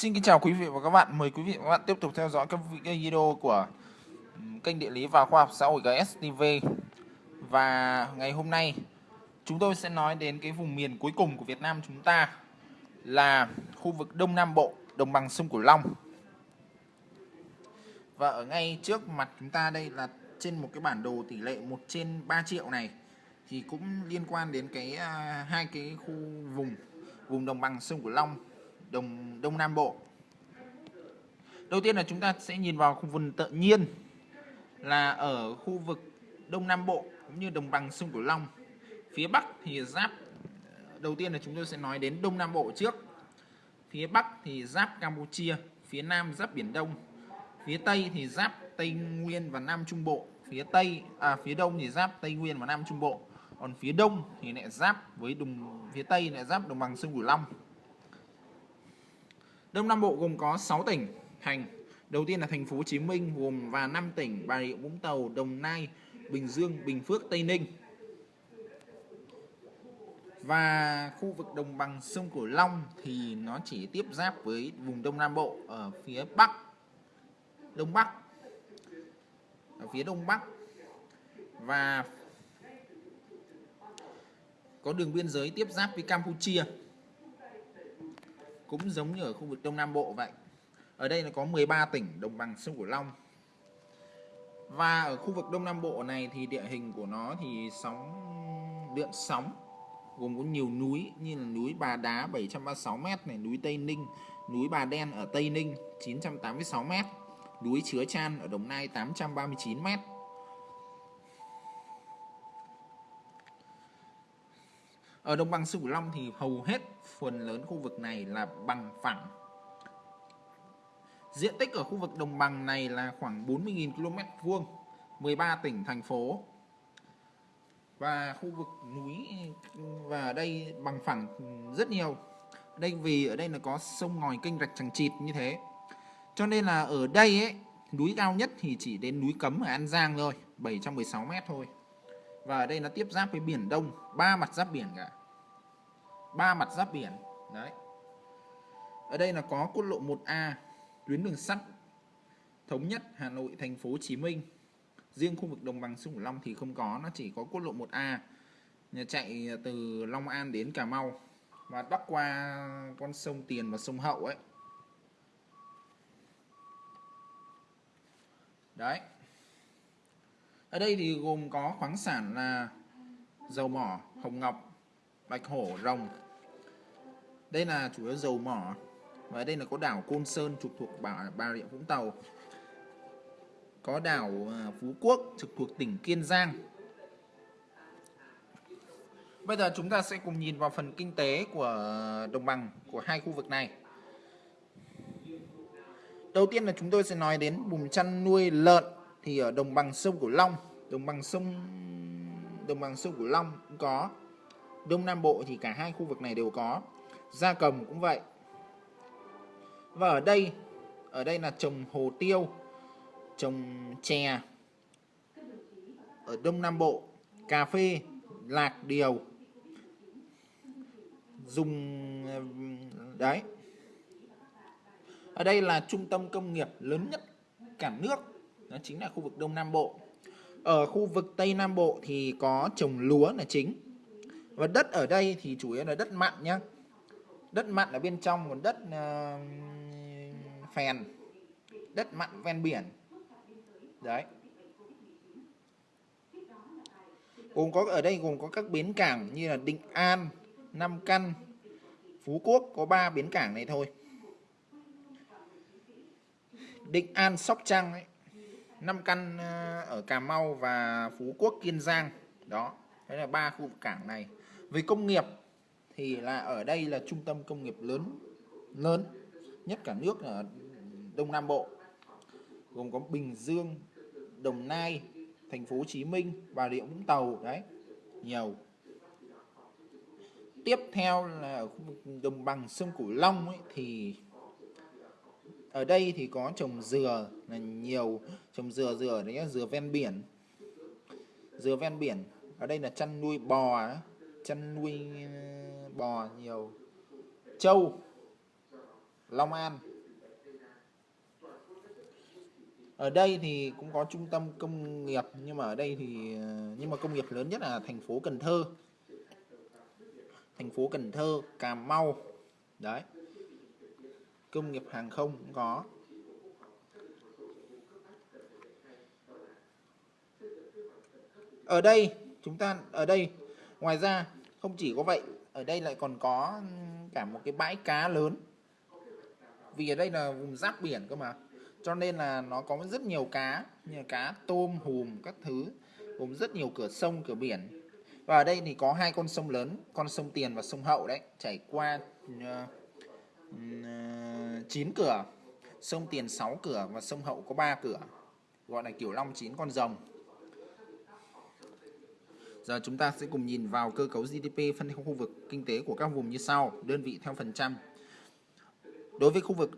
Xin kính chào quý vị và các bạn. Mời quý vị và các bạn tiếp tục theo dõi các video của kênh địa lý và khoa học xã hội GSTV. Và ngày hôm nay chúng tôi sẽ nói đến cái vùng miền cuối cùng của Việt Nam chúng ta là khu vực Đông Nam Bộ, đồng bằng sông Cửu Long. Và ở ngay trước mặt chúng ta đây là trên một cái bản đồ tỷ lệ 1 trên 3 triệu này thì cũng liên quan đến cái à, hai cái khu vùng vùng đồng bằng sông Cửu Long Đông Đông Nam Bộ. Đầu tiên là chúng ta sẽ nhìn vào khu vực tự nhiên là ở khu vực Đông Nam Bộ cũng như đồng bằng sông Cửu Long. Phía Bắc thì giáp đầu tiên là chúng tôi sẽ nói đến Đông Nam Bộ trước. Phía Bắc thì giáp Campuchia, phía Nam giáp Biển Đông. Phía Tây thì giáp Tây Nguyên và Nam Trung Bộ. Phía Tây à phía Đông thì giáp Tây Nguyên và Nam Trung Bộ. Còn phía Đông thì lại giáp với đồng phía Tây lại giáp đồng bằng sông Cửu Long. Đông Nam Bộ gồm có 6 tỉnh thành. Đầu tiên là thành phố Hồ Chí Minh gồm và 5 tỉnh Bà Rịa Vũng Tàu, Đồng Nai, Bình Dương, Bình Phước, Tây Ninh. Và khu vực đồng bằng sông Cửu Long thì nó chỉ tiếp giáp với vùng Đông Nam Bộ ở phía Bắc, Đông Bắc, ở phía Đông Bắc và có đường biên giới tiếp giáp với Campuchia cũng giống như ở khu vực Đông Nam Bộ vậy. Ở đây là có 13 tỉnh đồng bằng sông Cửu Long. Và ở khu vực Đông Nam Bộ này thì địa hình của nó thì sóng lượn sóng gồm có nhiều núi như là núi Bà Đá 736m này, núi Tây Ninh, núi Bà Đen ở Tây Ninh 986m, núi Chứa Chan ở Đồng Nai 839m. Ở đồng bằng sông Cửu Long thì hầu hết phần lớn khu vực này là bằng phẳng. Diện tích ở khu vực đồng bằng này là khoảng 40.000 km vuông, 13 tỉnh thành phố. Và khu vực núi và ở đây bằng phẳng rất nhiều. Đây vì ở đây là có sông ngòi kênh rạch chẳng chịt như thế. Cho nên là ở đây ấy, núi cao nhất thì chỉ đến núi Cấm ở An Giang thôi, 716 mét thôi. Và ở đây nó tiếp giáp với biển Đông, ba mặt giáp biển cả. Ba mặt giáp biển. Đấy. Ở đây là có quốc lộ 1A tuyến đường sắt thống nhất Hà Nội thành phố Hồ Chí Minh. Riêng khu vực đồng bằng sông Cửu Long thì không có nó chỉ có quốc lộ 1A chạy từ Long An đến Cà Mau và bắc qua con sông Tiền và sông Hậu ấy. Đấy ở đây thì gồm có khoáng sản là dầu mỏ hồng ngọc bạch hổ rồng. Đây là chủ yếu dầu mỏ và đây là có đảo Côn Sơn trực thuộc bà, bà Rịa Vũng Tàu. Có đảo à, Phú Quốc trực thuộc tỉnh Kiên Giang. Bây giờ chúng ta sẽ cùng nhìn vào phần kinh tế của đồng bằng của hai khu vực này. Đầu tiên là chúng tôi sẽ nói đến vùng chăn nuôi lợn thì ở đồng bằng sông Cửu Long đồng bằng sông đồng bằng sông Cửu Long cũng có Đông Nam Bộ thì cả hai khu vực này đều có. Gia cầm cũng vậy. Và ở đây, ở đây là trồng hồ tiêu, trồng chè. Ở Đông Nam Bộ, cà phê, lạc điều. Dùng đấy. Ở đây là trung tâm công nghiệp lớn nhất cả nước, đó chính là khu vực Đông Nam Bộ. Ở khu vực Tây Nam Bộ thì có trồng lúa là chính. Và đất ở đây thì chủ yếu là đất mặn nhá. Đất mặn ở bên trong còn đất uh, phèn. Đất mặn ven biển. Đấy. Gồm có ở đây gồm có các bến cảng như là Định An Nam Căn Phú Quốc có 3 bến cảng này thôi. Định An Sóc Trăng ấy, năm Căn ờ, ở Cà Mau và Phú Quốc Kiên Giang. Đó đấy là ba khu vực cảng này. Về công nghiệp thì là ở đây là trung tâm công nghiệp lớn lớn nhất cả nước ở Đông Nam Bộ. Gồm có Bình Dương, Đồng Nai, thành phố Hồ Chí Minh, Bà Rịa Vũng Tàu đấy nhiều. Tiếp theo là ở khu vực đồng bằng sông Cửu Long ấy, thì ở đây thì có trồng dừa là nhiều trồng dừa dừa đấy nhá, dừa ven biển. Dừa ven biển ở đây là chăn nuôi bò chăn nuôi ờ, bò nhiều. Châu long an. Ở đây thì cũng có trung tâm công nghiệp nhưng mà ở đây thì ờ, nhưng mà công nghiệp lớn nhất là thành phố cần thơ. Thành phố cần thơ cà mau. Đấy công nghiệp hàng không cũng có. Ở đây chúng ta ở đây ngoài ra không chỉ có vậy ở đây lại còn có cả một cái bãi cá lớn. Vì ở đây là vùng giáp biển cơ mà cho nên là nó có rất nhiều cá như cá tôm hùm các thứ gồm rất nhiều cửa sông cửa biển. Và ở đây thì có hai con sông lớn con sông tiền và sông hậu đấy chảy qua uh, uh, 9 cửa sông tiền 6 cửa và sông hậu có 3 cửa gọi là kiểu long chín con rồng Giờ chúng ta sẽ cùng nhìn vào cơ cấu GDP phân theo khu vực kinh tế của các vùng như sau, đơn vị theo phần trăm. Đối với khu vực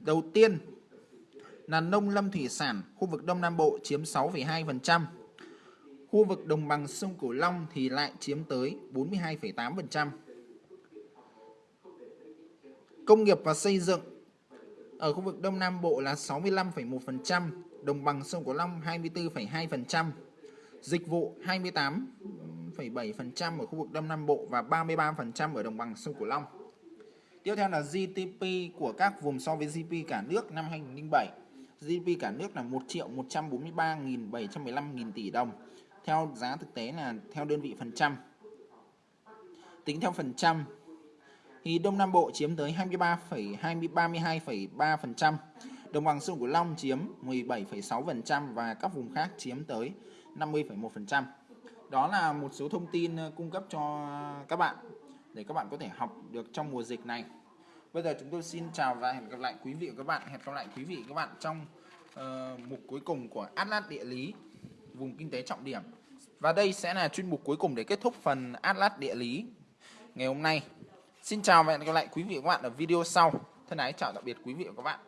đầu tiên là nông lâm thủy sản, khu vực Đông Nam Bộ chiếm 6,2%. Khu vực đồng bằng sông Cửu Long thì lại chiếm tới 42,8%. Công nghiệp và xây dựng ở khu vực Đông Nam Bộ là 65,1%, đồng bằng sông Cửu Long 24,2%. Dịch vụ 28,7% ở khu vực Đông Nam Bộ và 33% ở đồng bằng sông Cửu Long. Tiếp theo là GDP của các vùng so với GDP cả nước năm 2007. GDP cả nước là 1 triệu 143.715 nghìn tỷ đồng. Theo giá thực tế là theo đơn vị phần trăm. Tính theo phần trăm thì Đông Nam Bộ chiếm tới 23,32,3%, đồng bằng sông Cửu Long chiếm 17,6% và các vùng khác chiếm tới 50,1%. Đó là một số thông tin ờ, cung cấp cho các bạn để các bạn có thể học được trong mùa dịch này. Bây giờ chúng tôi xin chào và hẹn gặp lại quý vị và các bạn. Hẹn gặp lại quý vị và các bạn trong uh, mục cuối cùng của Atlas địa lý vùng kinh tế trọng điểm. Và đây sẽ là chuyên mục cuối cùng để kết thúc phần Atlas địa lý ngày hôm nay. Xin chào và hẹn gặp lại quý vị và các bạn ở video sau. Thân ái chào tạm biệt quý vị và các bạn.